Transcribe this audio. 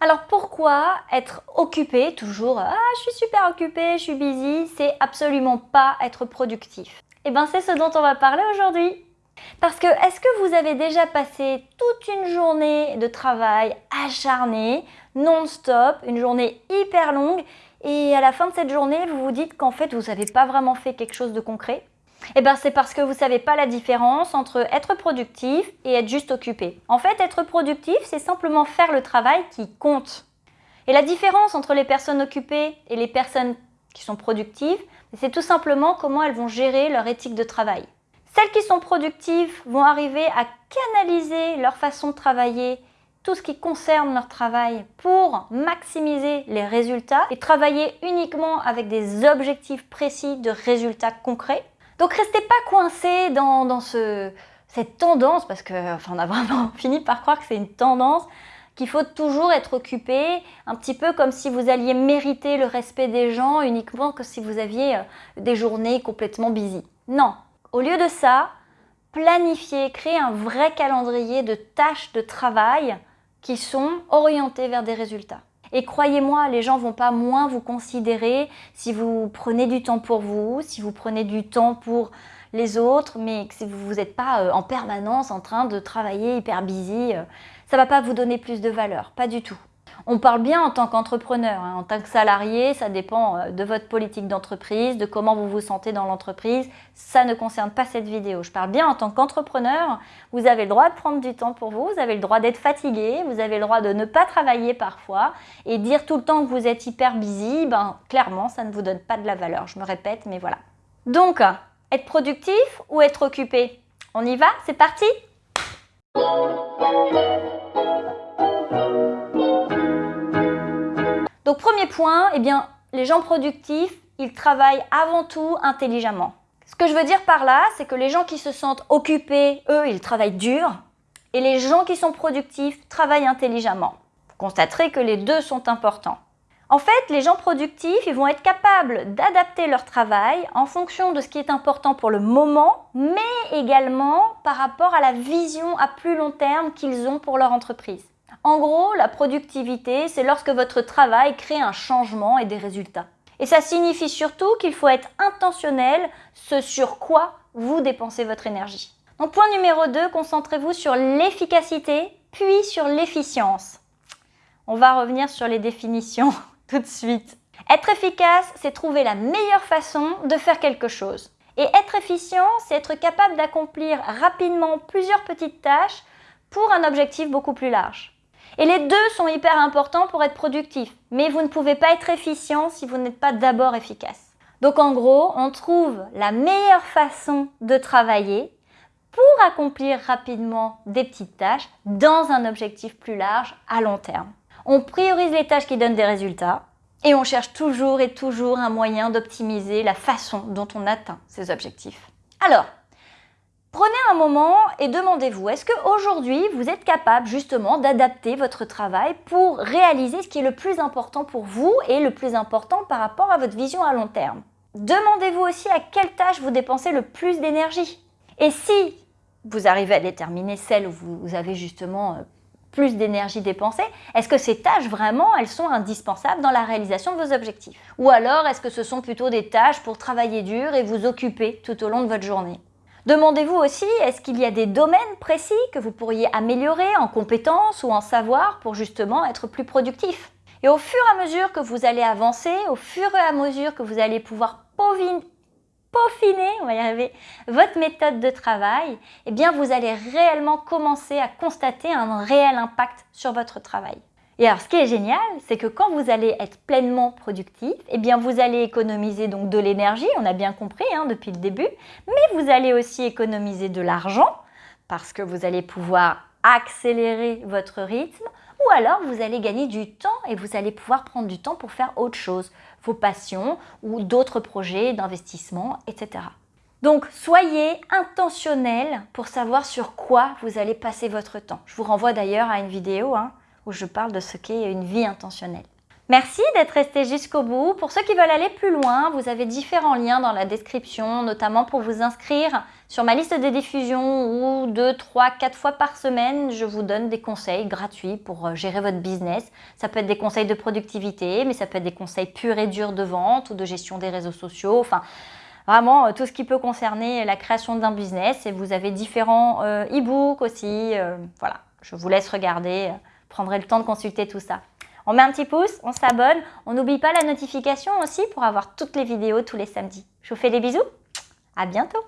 Alors pourquoi être occupé, toujours « Ah, je suis super occupé, je suis busy », c'est absolument pas être productif. Eh bien c'est ce dont on va parler aujourd'hui. Parce que est-ce que vous avez déjà passé toute une journée de travail acharné, non-stop, une journée hyper longue et à la fin de cette journée, vous vous dites qu'en fait, vous n'avez pas vraiment fait quelque chose de concret? Eh bien, c'est parce que vous savez pas la différence entre être productif et être juste occupé. En fait, être productif, c'est simplement faire le travail qui compte. Et la différence entre les personnes occupées et les personnes qui sont productives, c'est tout simplement comment elles vont gérer leur éthique de travail. Celles qui sont productives vont arriver à canaliser leur façon de travailler, tout ce qui concerne leur travail pour maximiser les résultats et travailler uniquement avec des objectifs précis de résultats concrets. Donc restez pas coincés dans, cette tendance, parce que enfin, on a vraiment fini par croire que c'est une tendance, qu'il faut toujours être occupé, un petit peu comme si vous alliez mériter le respect des gens uniquement que si vous aviez euh, des journées complètement busy. Non, au lieu de ça, planifiez, créez un vrai calendrier de tâches de travail qui sont orientées vers des résultats. Et croyez-moi, les gens vont pas moins vous considérer si vous prenez du temps pour vous, si vous prenez du temps pour les autres, mais que vous n'êtes pas euh, en permanence en train de travailler hyper busy, euh, ça va pas vous donner plus de valeur, pas du tout. On parle bien en tant qu'entrepreneur, hein. en tant que salarié, ça dépend euh, de votre politique d'entreprise, de comment vous vous sentez dans l'entreprise. Ça ne concerne pas cette vidéo. Je parle bien en tant qu'entrepreneur. Vous avez le droit de prendre du temps pour vous, vous avez le droit d'être fatigué, vous avez le droit de ne pas travailler parfois et dire tout le temps que vous êtes hyper busy, ben, clairement, ça ne vous donne pas de la valeur. Je me répète, mais voilà. Donc, être productif ou être occupé? On y va? C'est parti Donc premier point, eh les gens productifs, ils travaillent avant tout intelligemment. Ce que je veux dire par là, c'est que les gens qui se sentent occupés, eux, ils travaillent dur. Et les gens qui sont productifs travaillent intelligemment. Vous constaterez que les deux sont importants. En fait, les gens productifs, ils vont être capables d'adapter leur travail en fonction de ce qui est important pour le moment, mais également par rapport à la vision à plus long terme qu'ils ont pour leur entreprise. En gros, la productivité, c'est lorsque votre travail crée un changement et des résultats. Et ça signifie surtout qu'il faut être intentionnel ce sur quoi vous dépensez votre énergie. Donc point numéro 2, concentrez-vous sur l'efficacité, puis sur l'efficience. On va revenir sur les définitions tout de suite. Être efficace, c'est trouver la meilleure façon de faire quelque chose. Et être efficient, c'est être capable d'accomplir rapidement plusieurs petites tâches pour un objectif beaucoup plus large. Et les deux sont hyper importants pour être productif. Mais vous ne pouvez pas être efficient si vous n'êtes pas d'abord efficace. Donc en gros, on trouve la meilleure façon de travailler pour accomplir rapidement des petites tâches dans un objectif plus large à long terme. On priorise les tâches qui donnent des résultats et on cherche toujours et toujours un moyen d'optimiser la façon dont on atteint ces objectifs. Alors, Prenez un moment et demandez-vous, est-ce qu'aujourd'hui, vous êtes capable justement d'adapter votre travail pour réaliser ce qui est le plus important pour vous et le plus important par rapport à votre vision à long terme? Demandez-vous aussi à quelle tâche vous dépensez le plus d'énergie. Et si vous arrivez à déterminer celle où vous avez justement euh, plus d'énergie dépensée, est-ce que ces tâches vraiment, elles sont indispensables dans la réalisation de vos objectifs? Ou alors, est-ce que ce sont plutôt des tâches pour travailler dur et vous occuper tout au long de votre journée? Demandez-vous aussi, est-ce qu'il y a des domaines précis que vous pourriez améliorer en compétences ou en savoir pour justement être plus productif? Et au fur et à mesure que vous allez avancer, au fur et à mesure que vous allez pouvoir peaufiner, votre méthode de travail, eh bien vous allez réellement commencer à constater un réel impact sur votre travail. Et alors, ce qui est génial, c'est que quand vous allez être pleinement productif, eh bien, vous allez économiser donc de l'énergie, on a bien compris hein, depuis le début, mais vous allez aussi économiser de l'argent parce que vous allez pouvoir accélérer votre rythme ou alors vous allez gagner du temps et vous allez pouvoir prendre du temps pour faire autre chose, vos passions ou d'autres projets d'investissement, etc. Donc, soyez intentionnel pour savoir sur quoi vous allez passer votre temps. Je vous renvoie d'ailleurs à une vidéo hein, où je parle de ce qu'est une vie intentionnelle. Merci d'être resté jusqu'au bout. Pour ceux qui veulent aller plus loin, vous avez différents liens dans la description, notamment pour vous inscrire Sur ma liste des diffusions, ou deux, trois, quatre fois par semaine, je vous donne des conseils gratuits pour euh, gérer votre business. Ça peut être des conseils de productivité, mais ça peut être des conseils purs et durs de vente ou de gestion des réseaux sociaux. Enfin, vraiment euh, tout ce qui peut concerner la création d'un business. Et vous avez différents euh, e-books aussi. voilà, je vous laisse regarder, prendrez le temps de consulter tout ça. On met un petit pouce, on s'abonne, on n'oublie pas la notification aussi pour avoir toutes les vidéos tous les samedis. Je vous fais des bisous, à bientôt.